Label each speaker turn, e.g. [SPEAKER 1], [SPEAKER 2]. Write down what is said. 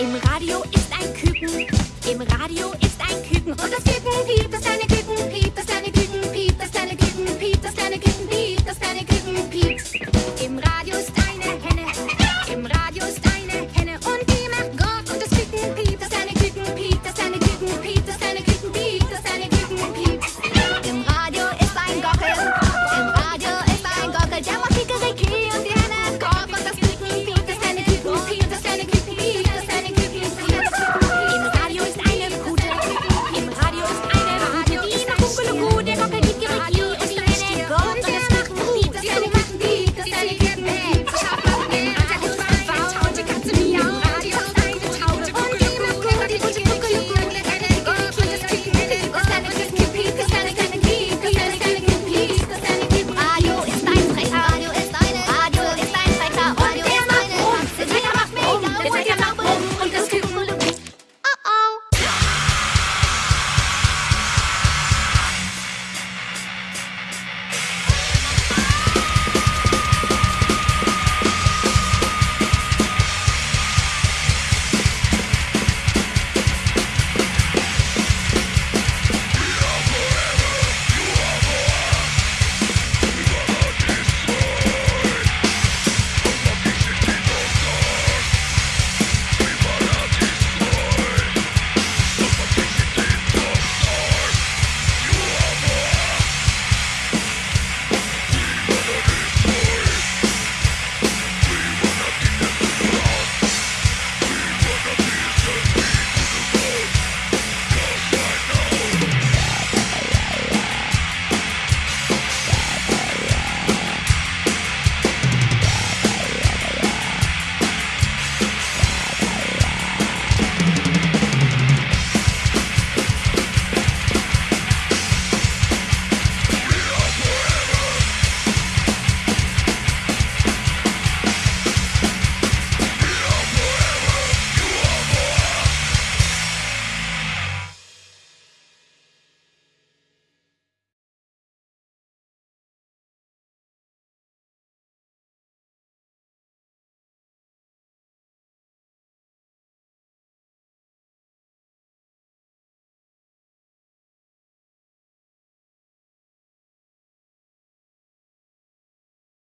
[SPEAKER 1] Im Radio ist ein Küken, im Radio ist ein Küken. Und das Küken gibt